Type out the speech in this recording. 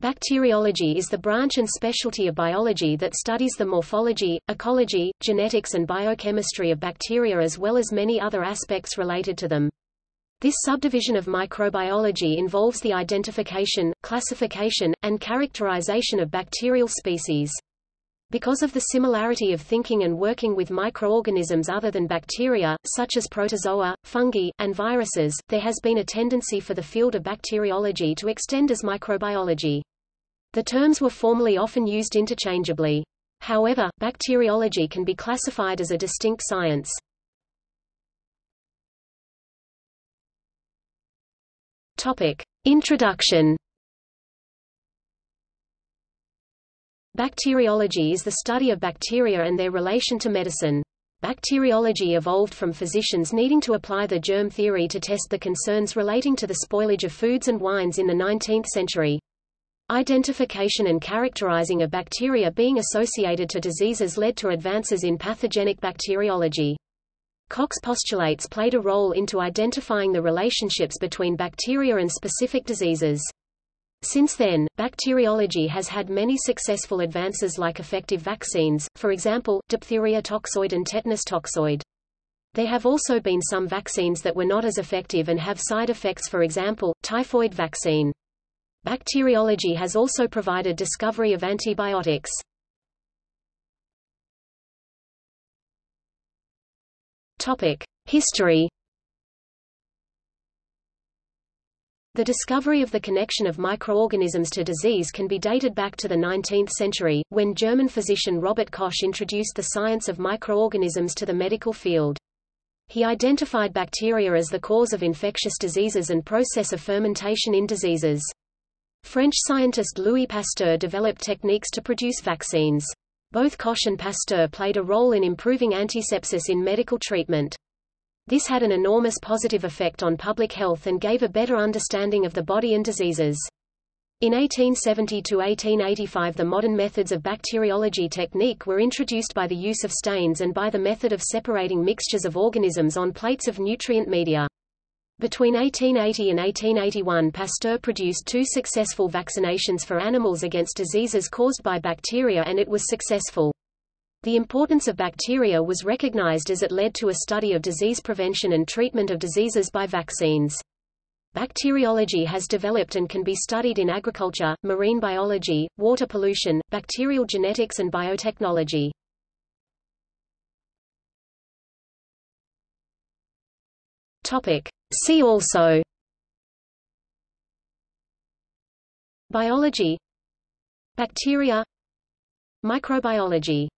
Bacteriology is the branch and specialty of biology that studies the morphology, ecology, genetics and biochemistry of bacteria as well as many other aspects related to them. This subdivision of microbiology involves the identification, classification, and characterization of bacterial species. Because of the similarity of thinking and working with microorganisms other than bacteria, such as protozoa, fungi, and viruses, there has been a tendency for the field of bacteriology to extend as microbiology. The terms were formerly often used interchangeably. However, bacteriology can be classified as a distinct science. Topic. Introduction Bacteriology is the study of bacteria and their relation to medicine. Bacteriology evolved from physicians needing to apply the germ theory to test the concerns relating to the spoilage of foods and wines in the 19th century. Identification and characterizing of bacteria being associated to diseases led to advances in pathogenic bacteriology. Koch's postulates played a role into identifying the relationships between bacteria and specific diseases. Since then, bacteriology has had many successful advances like effective vaccines, for example, diphtheria toxoid and tetanus toxoid. There have also been some vaccines that were not as effective and have side effects for example, typhoid vaccine. Bacteriology has also provided discovery of antibiotics. History The discovery of the connection of microorganisms to disease can be dated back to the 19th century, when German physician Robert Koch introduced the science of microorganisms to the medical field. He identified bacteria as the cause of infectious diseases and process of fermentation in diseases. French scientist Louis Pasteur developed techniques to produce vaccines. Both Koch and Pasteur played a role in improving antisepsis in medical treatment. This had an enormous positive effect on public health and gave a better understanding of the body and diseases. In 1870–1885 the modern methods of bacteriology technique were introduced by the use of stains and by the method of separating mixtures of organisms on plates of nutrient media. Between 1880 and 1881 Pasteur produced two successful vaccinations for animals against diseases caused by bacteria and it was successful. The importance of bacteria was recognized as it led to a study of disease prevention and treatment of diseases by vaccines. Bacteriology has developed and can be studied in agriculture, marine biology, water pollution, bacterial genetics and biotechnology. Topic. See also Biology Bacteria Microbiology